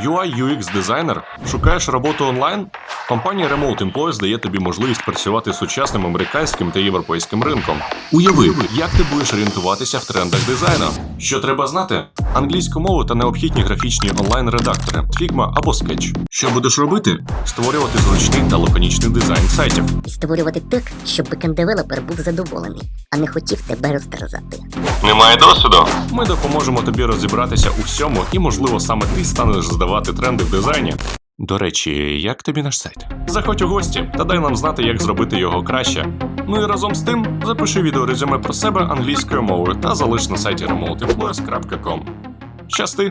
UI UX дизайнер? Шукаєш роботу онлайн? Компанія Remote Employees дає тобі можливість працювати з сучасним американським та європейським ринком. Уяви, як ти будеш орієнтуватися в трендах дизайну. Що треба знати? Англійську мову та необхідні графічні онлайн-редактори, Figma або Sketch. Що будеш робити? Створювати зручний та лаконічний дизайн сайтів. і створювати так, щоб бекенд-девелопер був задоволений, а не хотів тебе розтерзати. Немає досвіду. Ми допоможемо тобі розібратися у всьому, і, можливо, саме ти станеш здавати тренди в дизайні. До речі, як тобі наш сайт? Заходь у гості та дай нам знати, як зробити його краще. Ну і разом з тим запиши відеорезюме про себе англійською мовою та залиш на сайті remoteemployees.com. Щасти!